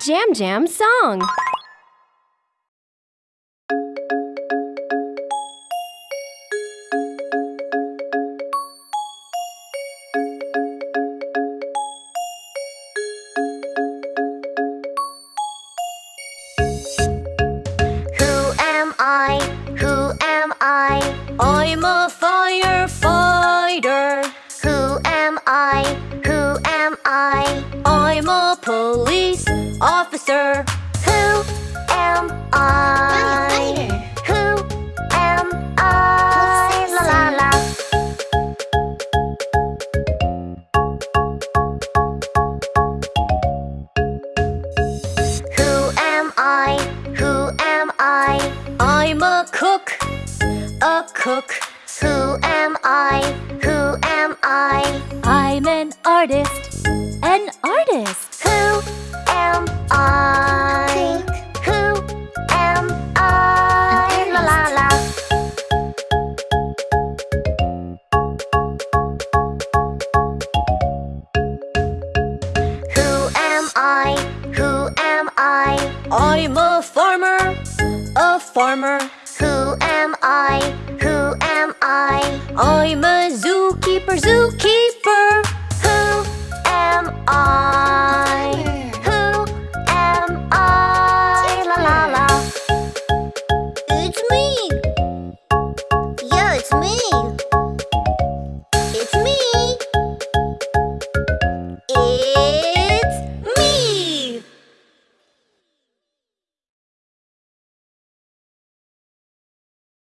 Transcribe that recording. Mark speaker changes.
Speaker 1: Jam Jam song.
Speaker 2: Who I? Who am I?
Speaker 3: I'm a firefighter.
Speaker 2: Who am I? Who am I?
Speaker 3: I'm a police officer.
Speaker 2: Who am I? Who am I? La la la. Who am I? Who am I?
Speaker 3: I'm a cook. A cook.
Speaker 2: Who am I? Who am I?
Speaker 3: I'm an artist. An artist. I'm a farmer. A farmer.
Speaker 2: Who am I? Who am I?
Speaker 3: I'm a zookeeper. Zookeeper.
Speaker 2: Who am I? Who am I? La la la.
Speaker 4: It's me. Yeah, it's me.